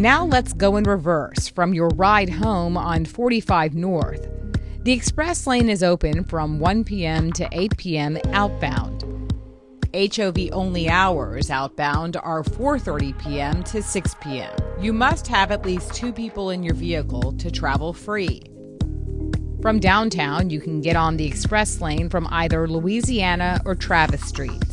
Now let's go in reverse from your ride home on 45 North. The express lane is open from 1 p.m. to 8 p.m. outbound. HOV only hours outbound are 4:30 p.m. to 6 p.m. You must have at least 2 people in your vehicle to travel free. From downtown, you can get on the express lane from either Louisiana or Travis Streets.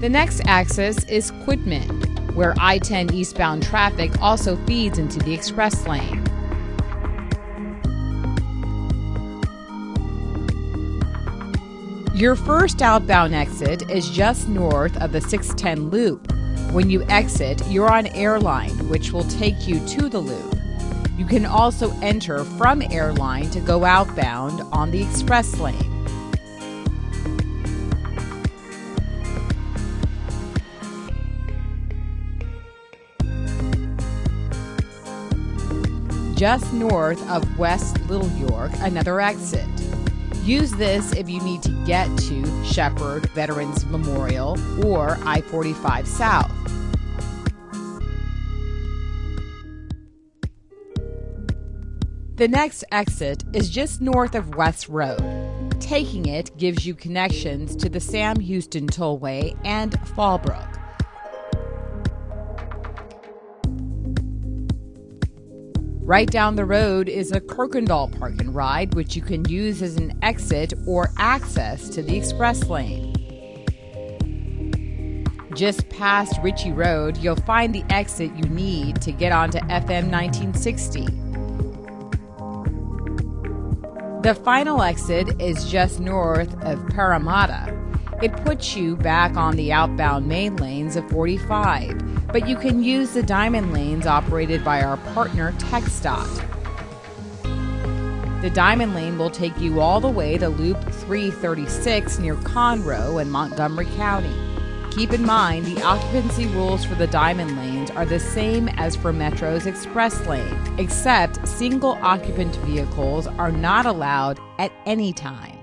The next axis is Quitman, where I 10 eastbound traffic also feeds into the express lane. Your first outbound exit is just north of the 610 loop. When you exit, you're on Airline, which will take you to the loop. You can also enter from Airline to go outbound on the express lane. Just north of West Little York, another exit. Use this if you need to get to Shepherd Veterans Memorial or I 45 South. The next exit is just north of West Road. Taking it gives you connections to the Sam Houston Tollway and Fallbrook. Right down the road is a Kuykendahl Park and Ride, which you can use as an exit or access to the express lane. Just past Richey Road, you'll find the exit you need to get onto FM 1960. The final exit is just north of Parramatta. It puts you back on the outbound main lanes of 45 but you can use the diamond lanes operated by our partner TxDOT. The diamond lane will take you all the way to Loop 336 near Conroe in Montgomery County. Keep in mind the occupancy rules for the diamond lanes are the same as for Metro's express lane, except single occupant vehicles are not allowed at any time.